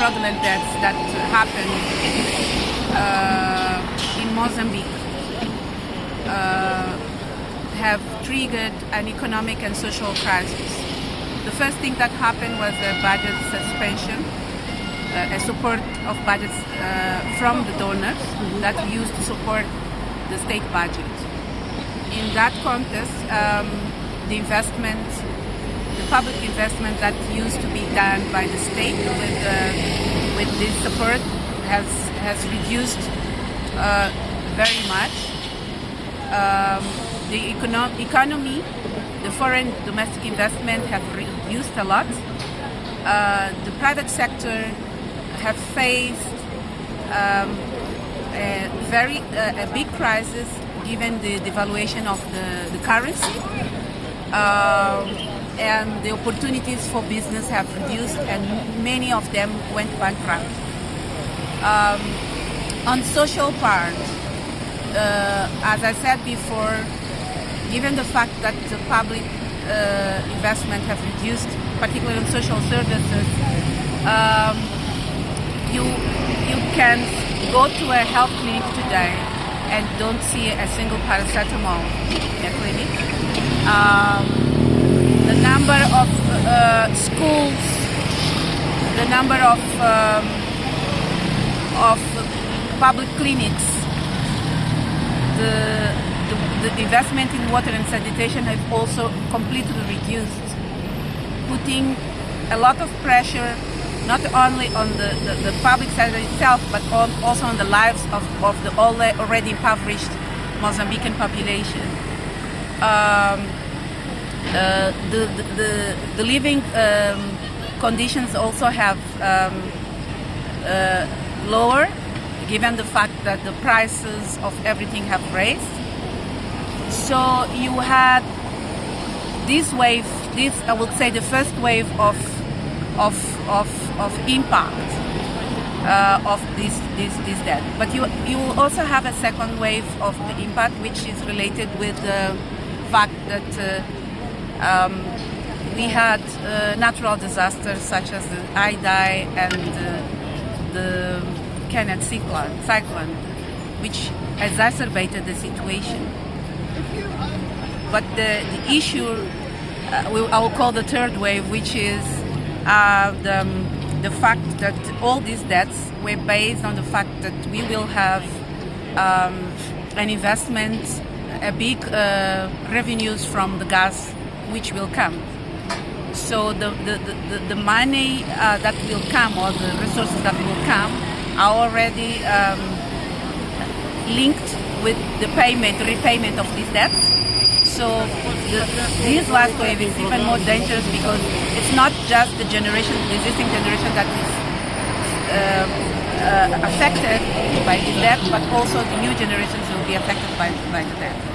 fraudulent deaths that happened uh, in Mozambique uh, have triggered an economic and social crisis. The first thing that happened was a budget suspension, uh, a support of budgets uh, from the donors that we used to support the state budget. In that context, um, the investment, the public investment that used to be done by the state with, uh, with this support has, has reduced uh, very much. Um, the econo economy, the foreign domestic investment have reduced a lot. Uh, the private sector have faced um, a very a big crisis given the devaluation of the, the currency. Um, and the opportunities for business have reduced and many of them went bankrupt. Um, on social part, uh, as I said before, given the fact that the public uh, investment have reduced, particularly on social services, um, you you can go to a health clinic today and don't see a single paracetamol in a clinic. Um, the number of uh, schools, the number of um, of public clinics, the, the, the investment in water and sanitation have also completely reduced, putting a lot of pressure not only on the, the, the, public sector itself, but on, also on the lives of, of the already impoverished Mozambican population. Um, uh, the, the, the, living um, conditions also have um, uh, lower, given the fact that the prices of everything have raised. So you had this wave, this I would say the first wave of of of, of impact uh, of this, this, this debt. But you, you also have a second wave of the impact which is related with the fact that uh, um, we had uh, natural disasters such as the Idai and the Kenneth cyclone, cyclone, which exacerbated the situation. But the, the issue, uh, I will call the third wave, which is uh, the, um, the fact that all these debts were based on the fact that we will have um, an investment, a big uh, revenues from the gas which will come. So the, the, the, the money uh, that will come or the resources that will come are already um, linked with the payment, repayment of these debts. So the, this last wave is even more dangerous because it's not just the generation, the existing generation that is uh, uh, affected by the debt, but also the new generations will be affected by, by the debt.